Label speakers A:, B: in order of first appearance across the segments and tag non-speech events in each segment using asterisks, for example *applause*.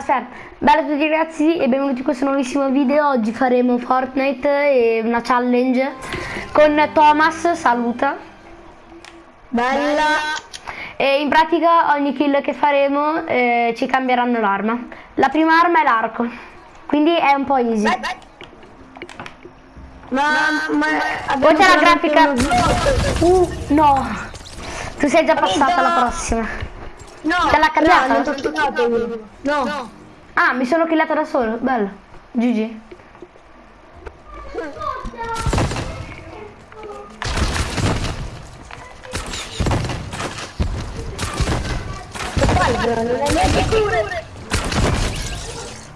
A: Aspetta, bella a tutti ragazzi e benvenuti in questo nuovissimo video. Oggi faremo Fortnite e una challenge con Thomas, saluta.
B: Bella.
A: E in pratica ogni kill che faremo eh, ci cambieranno l'arma. La prima arma è l'arco, quindi è un po' easy.
B: Vai, vai. Ma, ma
A: Poi c'è la
B: solamente
A: grafica...
B: uno-
A: Uh, no. Tu sei già passata alla prossima.
B: No,
A: Te l'ha cambiata?
B: No, non t'ho giocato io. No.
A: Ah, mi sono killata da solo, bello. GG.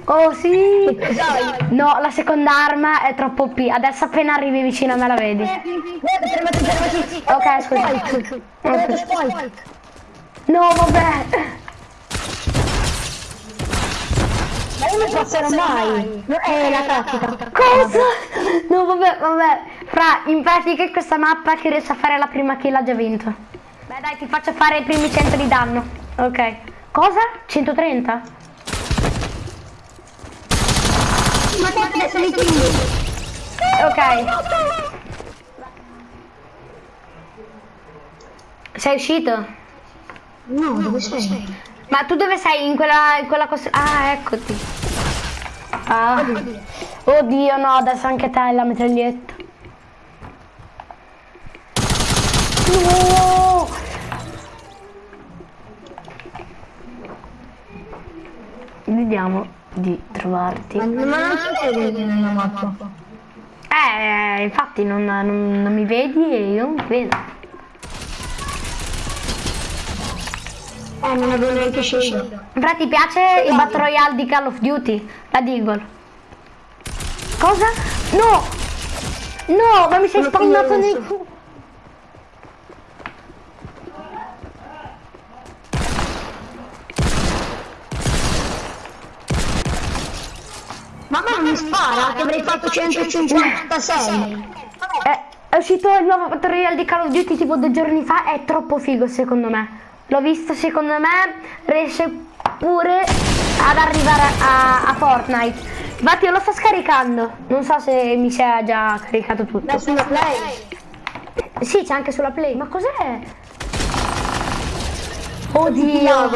A: Oh sì! No, la seconda arma è troppo P. Adesso appena arrivi vicino a me la vedi. Ok, scusa. No, vabbè.
B: Ma io non passerò mai. No, È la tattica.
A: Cosa? No, vabbè, vabbè. Fra, in pratica questa mappa chi riesce a fare la prima kill ha già vinto. Beh, dai, ti faccio fare i primi 100 di danno. Ok. Cosa? 130?
B: Ma te adesso li.
A: Ok. Sei uscito?
B: No, dove sei?
A: Ma tu dove sei? In quella, in quella cosa... Ah, eccoti. Ah. Oddio, no, adesso anche te la mitraglietta. No! Vediamo di trovarti.
B: Ma ma non si vede nella mappa.
A: Eh, infatti non, non- non mi vedi e io non ti vedo.
B: Eh, non avevo neanche scelto.
A: Fra ti piace il Battle Royale di Call of Duty? La Deagle. Cosa? No! No, ma mi sei spawnato nel
B: rosso.
A: cu...
B: Ma a me non mi spara, che avrei fatto 156.
A: Eh, è uscito il nuovo Battle Royale di Call of Duty tipo due giorni fa, è troppo figo secondo me. L'ho visto secondo me, riesce pure ad arrivare a, a Fortnite. Infatti io lo sto scaricando, non so se mi sia già caricato tutto.
B: Da sulla play.
A: Sì, c'è anche sulla Play, ma cos'è? Oddio!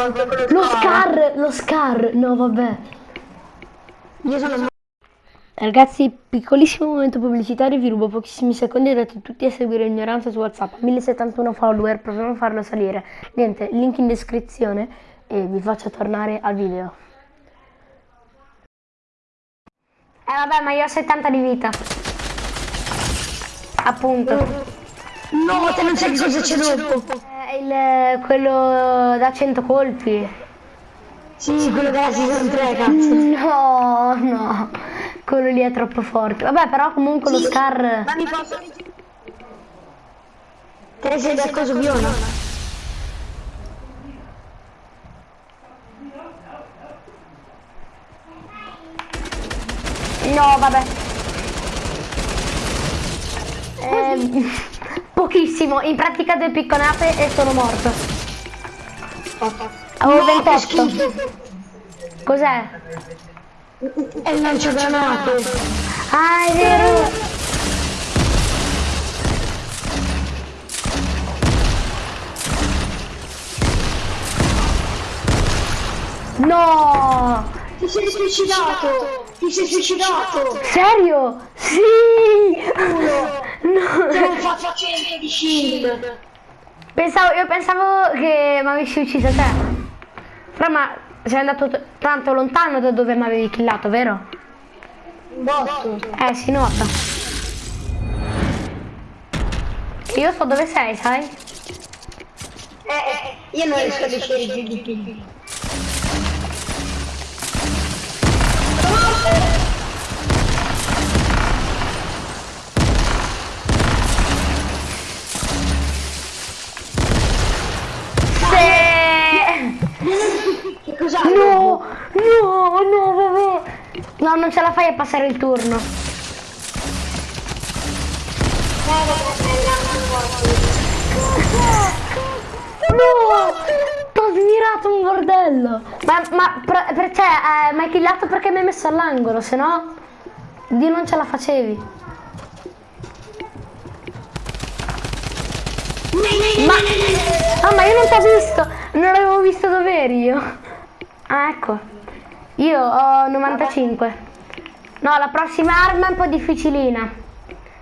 A: Lo Scar, lo Scar, no vabbè.
B: Io sono
A: Ragazzi, piccolissimo momento pubblicitario, vi rubo pochissimi secondi e date tutti a seguire Ignoranza su WhatsApp. 1071 follower, proviamo a farlo salire. Niente, link in descrizione e vi faccio tornare al video. Eh vabbè, ma io ho 70 di vita. Appunto.
B: No, te non sai che cosa c'è dopo.
A: È il, quello da 100 colpi.
B: Sì, quello della season 3, cazzo.
A: No, no. Quello lì è troppo forte. Vabbè, però comunque lo Scar...
B: Ma mi posso... Te sei del coso viola?
A: No, vabbè. Ehm, *laughs* pochissimo, in pratica due picconate e sono morto. Avevo 28. Cos'è?
B: È il lanciagranate.
A: Ah, è vero. No!
B: Ti sei suicidato! Ti sei suicidato!
A: Serio? Sì! No.
B: Te non faccio 100 di shield!
A: Pensavo, io pensavo che mi avessi ucciso te. Però ma sei andato tanto lontano da dove mi avevi killato, vero?
B: Un botto!
A: Eh, si nota. Io so dove sei, sai?
B: Eh, eh, io non riesco a decidere di più.
A: La fai a passare il turno. No! ho smirato un bordello. Ma, ma per, per, cioè, eh, mi hai killato perché mi hai messo all'angolo, se no di non ce la facevi. Ma, ah, ma io non ti ho visto, non avevo visto dove eri io. Ah, ecco. Io ho 95. No, la prossima arma è un po' difficilina.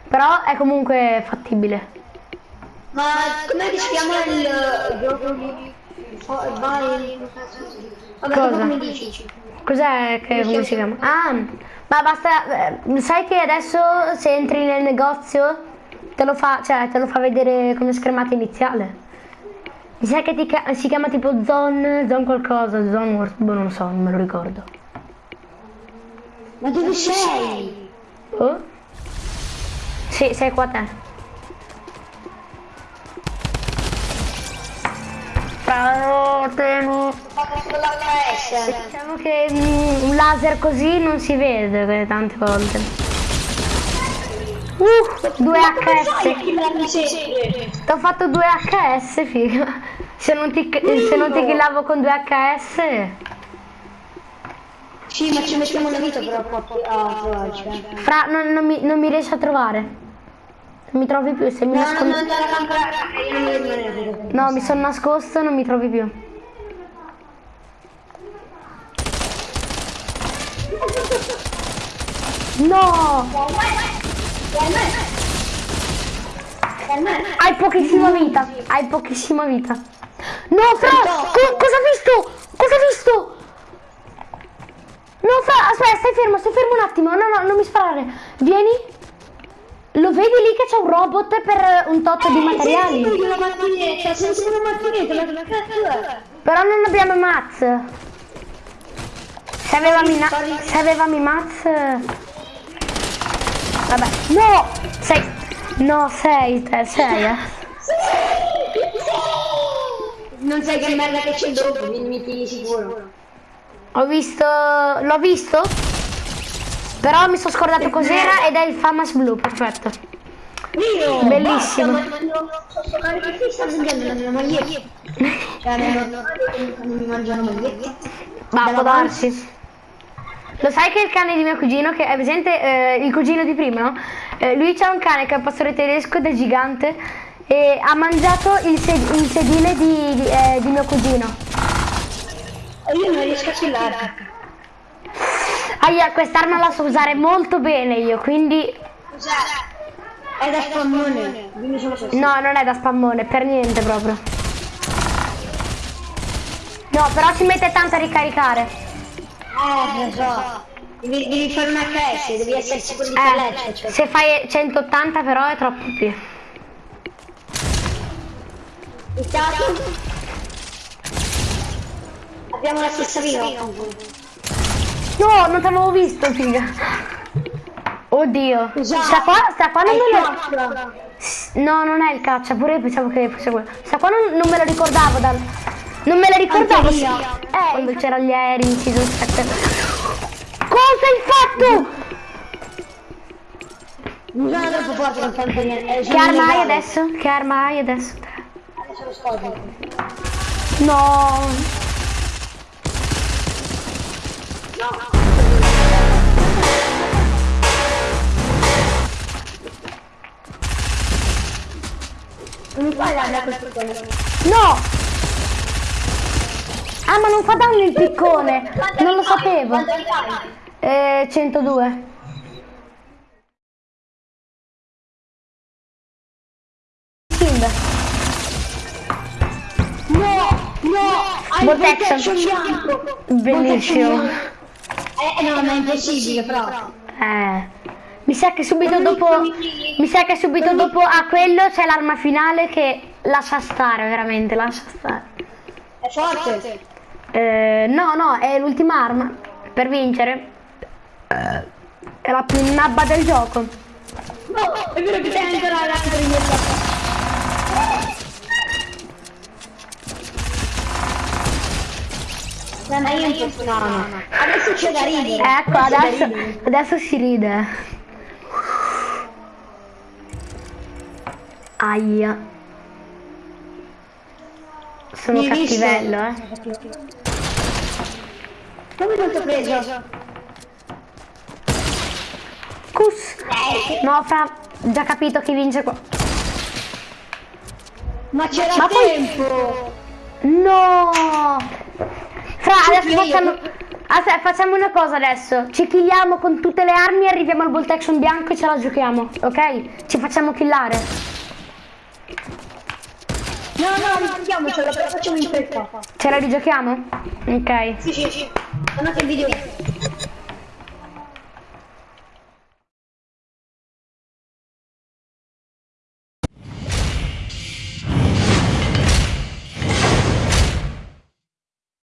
A: Però è comunque fattibile.
B: Ma come si chiama il. Vai... Vabbè,
A: Cosa? Cos'è che come si chiama? Ah, ma basta. eh, Sai che adesso se entri nel negozio te lo fa, cioè te lo fa vedere come schermata iniziale. Mi sa che ti si chiama tipo Zone, Zone qualcosa, Zone boh, non lo so, non me lo ricordo.
B: Ma dove sei?
A: Oh? Sì, sei qua te.
B: L'HS.
A: Diciamo che mm, un laser così non si vede tante volte. Uh, 2 HS. Ti ho fatto 2 HS, figa. Se non ti, se non ti killavo con 2 HS.
B: Sì, ma ci mettiamo una vita però a trovarci. eh.
A: Fra, non, non mi, non mi riesci a trovare. Non mi trovi più, se mi
B: No, no,
A: nascondo...
B: no, devo rimanere.
A: No, mi sono nascosto e non mi trovi più. No! Hai pochissima vita, hai pochissima vita. No, Fra, co- cosa hai visto? Cosa hai visto? No, Fra, aspetta, stai fermo, stai fermo un attimo. No, no, non mi sparare. Vieni. Lo vedi lì che c'è un robot per un tot di materiali?
B: una macchinetta, senza una macchinetta, ma che cazzo è?
A: Però non abbiamo Maz. Se avevamo i, se avevamo i Maz... Vabbè. No! Sei... No, sei te, sei eh.
B: Non sai che merda che c'è dopo, mi di sicuro.
A: Ho visto... L'ho visto? Però mi sono scordato cos'era ed è il Famas Blue, perfetto.
B: Io!
A: Bellissimo.
B: Ma non so giocare perché sta vendendo la mia maglietta. Cioè, non, non mi mangiano magliette.
A: Ma può darsi. Lo sai che il cane di mio cugino, che è presente eh, il cugino di prima, no? Eh, lui c'ha un cane che è un pastore tedesco ed è gigante e ha mangiato il, sed- il sedile di, di, eh, di mio cugino.
B: Io non riesco a killarti.
A: Aia, quest'arma la so usare molto bene io, quindi...
B: È da spammone.
A: No, non è da spammone, per niente proprio. No, però ci mette tanto a ricaricare.
B: Eh, lo so. Devi, devi fare una HS, devi essere sicuro di
A: Eh.
B: Cioè.
A: se fai 180 però è troppo più.
B: Intanto abbiamo la stessa vita.
A: No, non t'avevo visto, figa. Oddio. Sta qua, sta qua non me lo... No, non è il caccia, pure io pensavo che fosse quello. Sta qua non, non me lo ricordavo dal... Non me lo ricordavo.
B: Io.
A: Eh, quando c'erano gli aerei in season 7. Cosa hai fatto?
B: Non sono troppo forte fare niente.
A: Che arma hai adesso? Che arma hai adesso?
B: Adesso lo scopro.
A: No.
B: Non mi fai la quel piccone.
A: No! Ah, ma non fa danno il piccone. Non lo sapevo. Eh, 102. Kind.
B: No, no,
A: Protection. Bellissimo.
B: Eh, no, ma è impossibile, però.
A: Eh. Mi sa che subito dopo. Mi sa che subito dopo a quello c'è l'arma finale che lascia stare, veramente, lascia stare.
B: È forte.
A: Eh, no, no, è l'ultima arma. Per vincere. È la più nabba del gioco.
B: No, è vero che sei ancora l'altro in No, ma io non posso, no, no. Adesso c'è da ridere.
A: Ecco, adesso,
B: ridere.
A: adesso si ride. Aia. sono
B: Mi visto.
A: cattivello, eh.
B: Come non ti ho preso?
A: Cus. No, fra, già capito chi vince qua.
B: Ma c'era
A: Ma poi-
B: tempo!
A: No! Fra, adesso facciamo... Aspetta, facciamo una cosa adesso. Ci killiamo con tutte le armi, arriviamo al bolt action bianco e ce la giochiamo, ok? Ci facciamo killare.
B: No, no, andiamocelo, però facciamo in fretta.
A: Ce la rigiochiamo? Ok.
B: Sì, sì, sì. Guardate il video.